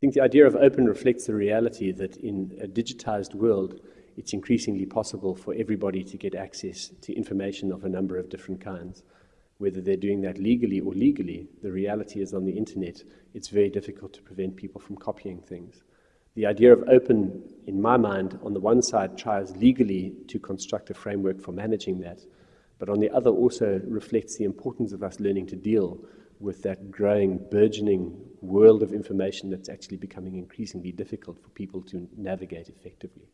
think the idea of open reflects the reality that in a digitized world, it's increasingly possible for everybody to get access to information of a number of different kinds. Whether they're doing that legally or legally, the reality is on the internet, it's very difficult to prevent people from copying things. The idea of open, in my mind, on the one side tries legally to construct a framework for managing that, but on the other also reflects the importance of us learning to deal with that growing, burgeoning world of information that's actually becoming increasingly difficult for people to navigate effectively.